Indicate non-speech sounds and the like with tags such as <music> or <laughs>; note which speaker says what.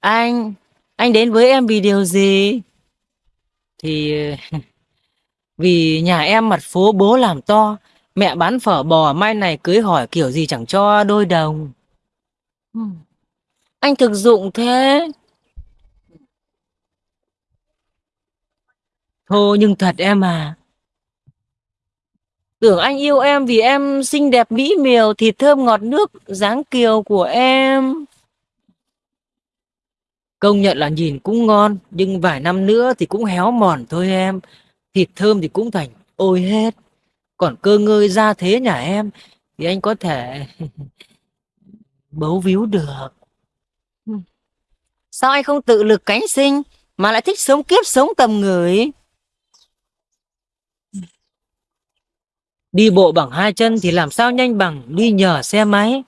Speaker 1: Anh, anh đến với em vì điều gì? Thì <laughs> vì nhà em mặt phố bố làm to, mẹ bán phở bò mai này cưới hỏi kiểu gì chẳng cho đôi đồng. Hmm. Anh thực dụng thế. Thôi nhưng thật em à. Tưởng anh yêu em vì em xinh đẹp mỹ miều, thịt thơm ngọt nước, dáng kiều của em. Công nhận là nhìn cũng ngon, nhưng vài năm nữa thì cũng héo mòn thôi em. Thịt thơm thì cũng thành ôi hết. Còn cơ ngơi ra thế nhà em thì anh có thể <laughs> bấu víu được. Sao anh không tự lực cánh sinh mà lại thích sống kiếp sống tầm người? Đi bộ bằng hai chân thì làm sao nhanh bằng đi nhờ xe máy.